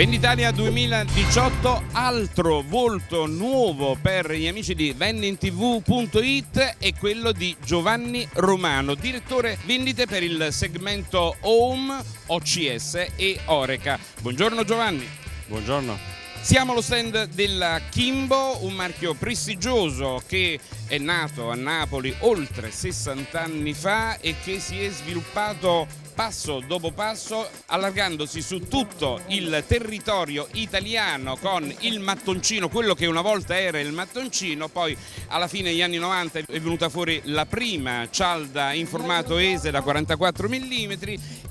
Venditalia 2018, altro volto nuovo per gli amici di vendintv.it è quello di Giovanni Romano, direttore vendite per il segmento Home, OCS e Oreca. Buongiorno Giovanni. Buongiorno. Siamo allo stand della Kimbo, un marchio prestigioso che è nato a Napoli oltre 60 anni fa e che si è sviluppato passo dopo passo allargandosi su tutto il territorio italiano con il mattoncino, quello che una volta era il mattoncino, poi alla fine degli anni 90 è venuta fuori la prima cialda in formato ESE da 44 mm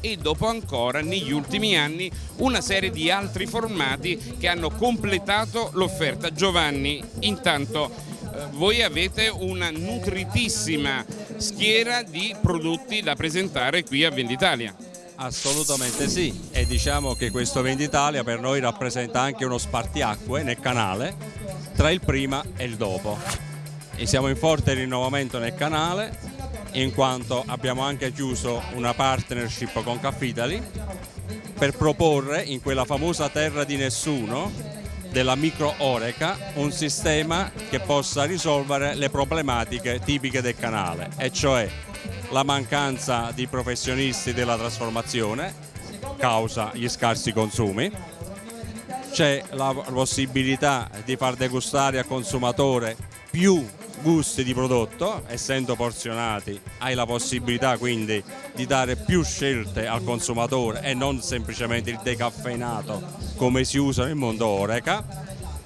e dopo ancora negli ultimi anni una serie di altri formati che hanno completato l'offerta. Giovanni, intanto voi avete una nutritissima schiera di prodotti da presentare qui a Venditalia. Assolutamente sì e diciamo che questo Venditalia per noi rappresenta anche uno spartiacque nel canale tra il prima e il dopo e siamo in forte rinnovamento nel canale in quanto abbiamo anche chiuso una partnership con Caffitali per proporre in quella famosa terra di nessuno della micro Oreca un sistema che possa risolvere le problematiche tipiche del canale e cioè la mancanza di professionisti della trasformazione causa gli scarsi consumi. C'è la possibilità di far degustare al consumatore più gusti di prodotto, essendo porzionati hai la possibilità quindi di dare più scelte al consumatore e non semplicemente il decaffeinato come si usa nel mondo Oreca,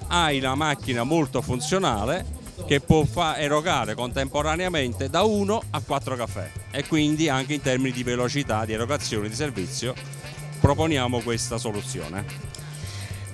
hai una macchina molto funzionale che può erogare contemporaneamente da 1 a 4 caffè e quindi anche in termini di velocità di erogazione di servizio proponiamo questa soluzione.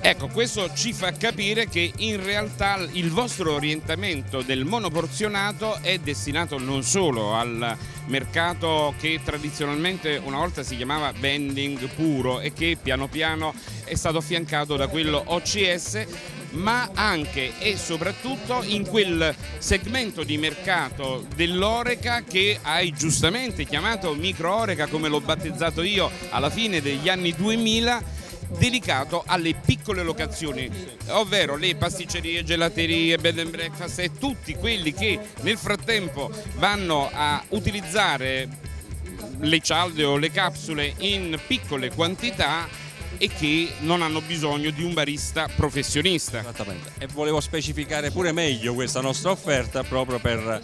Ecco, questo ci fa capire che in realtà il vostro orientamento del monoporzionato è destinato non solo al mercato che tradizionalmente una volta si chiamava vending puro e che piano piano è stato affiancato da quello OCS ma anche e soprattutto in quel segmento di mercato dell'Oreca che hai giustamente chiamato micro Oreca come l'ho battezzato io alla fine degli anni 2000 dedicato alle piccole locazioni, ovvero le pasticcerie, gelaterie, bed and breakfast e tutti quelli che nel frattempo vanno a utilizzare le cialde o le capsule in piccole quantità e che non hanno bisogno di un barista professionista. Esattamente. E volevo specificare pure meglio questa nostra offerta proprio per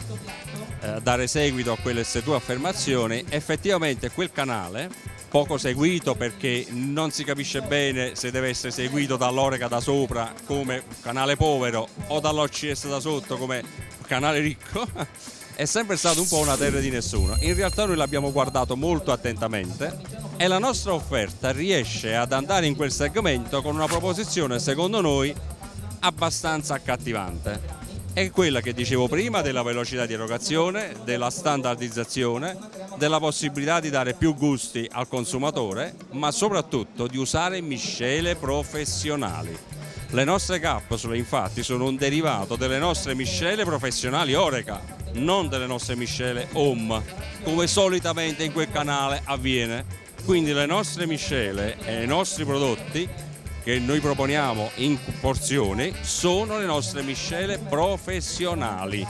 eh, dare seguito a quelle tue affermazioni. Effettivamente quel canale poco seguito perché non si capisce bene se deve essere seguito dall'Oreca da sopra come canale povero o dall'OCS da sotto come canale ricco. È sempre stato un po' una terra di nessuno. In realtà noi l'abbiamo guardato molto attentamente e la nostra offerta riesce ad andare in quel segmento con una proposizione secondo noi abbastanza accattivante è quella che dicevo prima della velocità di erogazione, della standardizzazione, della possibilità di dare più gusti al consumatore, ma soprattutto di usare miscele professionali. Le nostre capsule infatti sono un derivato delle nostre miscele professionali Oreca, non delle nostre miscele Home, come solitamente in quel canale avviene. Quindi le nostre miscele e i nostri prodotti che noi proponiamo in porzioni sono le nostre miscele professionali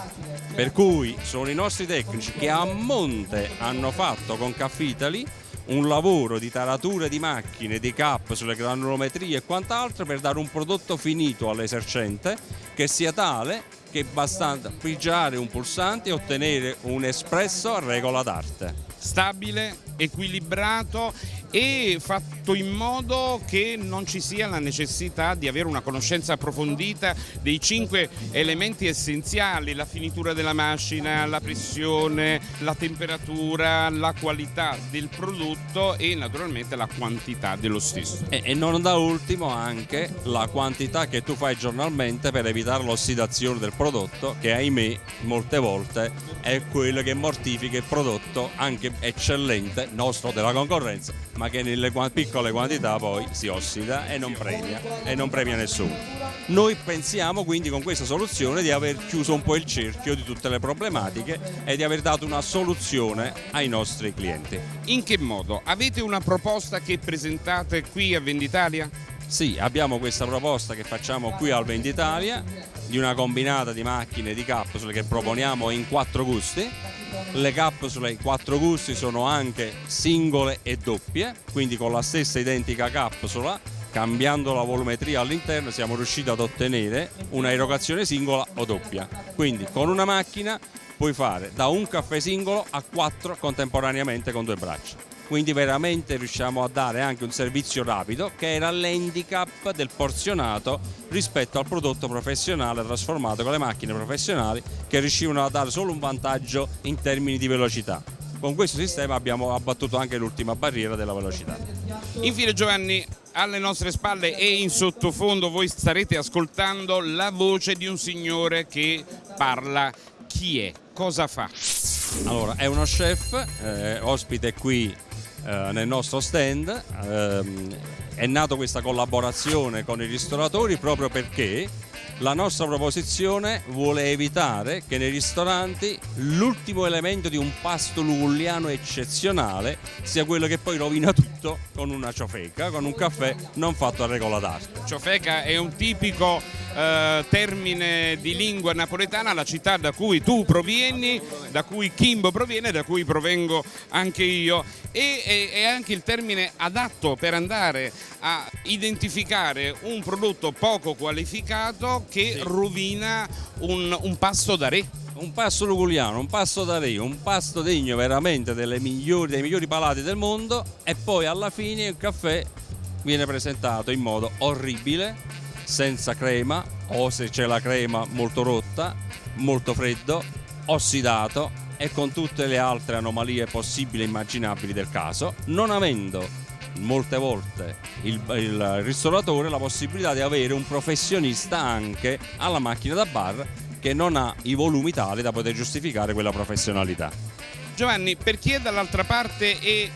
per cui sono i nostri tecnici che a monte hanno fatto con Caffitali un lavoro di taratura di macchine, di capsule, granulometrie e quant'altro per dare un prodotto finito all'esercente che sia tale che basta pigiare un pulsante e ottenere un espresso a regola d'arte. Stabile, equilibrato e fatto in modo che non ci sia la necessità di avere una conoscenza approfondita dei cinque elementi essenziali, la finitura della macina, la pressione, la temperatura, la qualità del prodotto e naturalmente la quantità dello stesso. E, e non da ultimo anche la quantità che tu fai giornalmente per evitare l'ossidazione del prodotto che ahimè molte volte è quello che mortifica il prodotto anche eccellente nostro della concorrenza ma che nelle piccole quantità poi si ossida e non premia, e non premia nessuno. Noi pensiamo quindi con questa soluzione di aver chiuso un po' il cerchio di tutte le problematiche e di aver dato una soluzione ai nostri clienti. In che modo? Avete una proposta che presentate qui a Venditalia? Sì, abbiamo questa proposta che facciamo qui al Venditalia di una combinata di macchine di capsule che proponiamo in quattro gusti. Le capsule in quattro gusti sono anche singole e doppie, quindi con la stessa identica capsula, cambiando la volumetria all'interno, siamo riusciti ad ottenere una erogazione singola o doppia. Quindi con una macchina puoi fare da un caffè singolo a quattro contemporaneamente con due braccia quindi veramente riusciamo a dare anche un servizio rapido che era l'handicap del porzionato rispetto al prodotto professionale trasformato con le macchine professionali che riuscivano a dare solo un vantaggio in termini di velocità. Con questo sistema abbiamo abbattuto anche l'ultima barriera della velocità. Infine Giovanni, alle nostre spalle e in sottofondo voi starete ascoltando la voce di un signore che parla. Chi è? Cosa fa? Allora, è uno chef, eh, ospite qui eh, nel nostro stand. Ehm, è nata questa collaborazione con i ristoratori proprio perché la nostra proposizione vuole evitare che nei ristoranti l'ultimo elemento di un pasto lugulliano eccezionale sia quello che poi rovina tutto con una ciofeca, con un caffè non fatto a regola d'arte. Ciofeca è un tipico eh, termine di lingua napoletana, la città da cui tu provieni, da cui Kimbo proviene, da cui provengo anche io. E è, anche il termine adatto per andare a identificare un prodotto poco qualificato che sì. rovina un, un pasto da re. Un pasto luguliano, un pasto da re, un pasto degno veramente migliori, dei migliori palati del mondo. E poi alla fine il caffè viene presentato in modo orribile senza crema o se c'è la crema molto rotta, molto freddo, ossidato e con tutte le altre anomalie possibili e immaginabili del caso, non avendo molte volte il, il ristoratore la possibilità di avere un professionista anche alla macchina da bar che non ha i volumi tali da poter giustificare quella professionalità. Giovanni, per chi è dall'altra parte e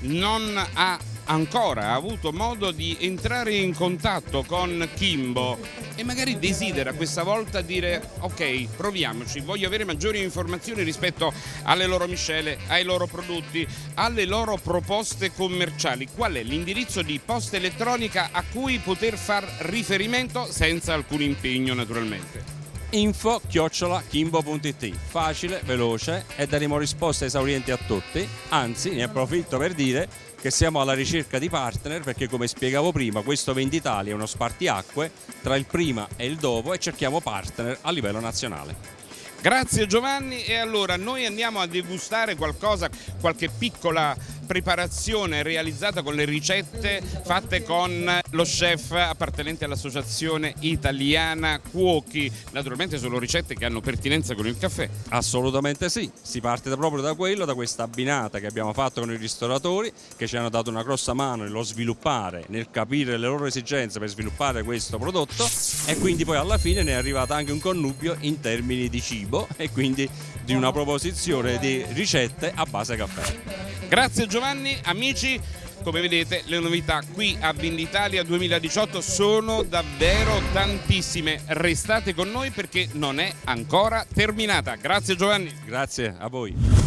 non ha ancora avuto modo di entrare in contatto con Kimbo e magari desidera questa volta dire ok proviamoci, voglio avere maggiori informazioni rispetto alle loro miscele, ai loro prodotti, alle loro proposte commerciali, qual è l'indirizzo di posta elettronica a cui poter far riferimento senza alcun impegno naturalmente? info chiocciola kimbo.it facile, veloce e daremo risposte esaurienti a tutti anzi ne approfitto per dire che siamo alla ricerca di partner perché come spiegavo prima questo Venditalia è uno spartiacque tra il prima e il dopo e cerchiamo partner a livello nazionale. Grazie Giovanni e allora noi andiamo a degustare qualcosa, qualche piccola preparazione realizzata con le ricette fatte con lo chef appartenente all'associazione italiana Cuochi. Naturalmente sono ricette che hanno pertinenza con il caffè. Assolutamente sì, si parte proprio da quello, da questa abbinata che abbiamo fatto con i ristoratori che ci hanno dato una grossa mano nello sviluppare, nel capire le loro esigenze per sviluppare questo prodotto e quindi poi alla fine ne è arrivato anche un connubio in termini di cibo e quindi di una proposizione di ricette a base caffè. Grazie Giovanni, amici. Come vedete le novità qui a Venditalia 2018 sono davvero tantissime. Restate con noi perché non è ancora terminata. Grazie Giovanni. Grazie a voi.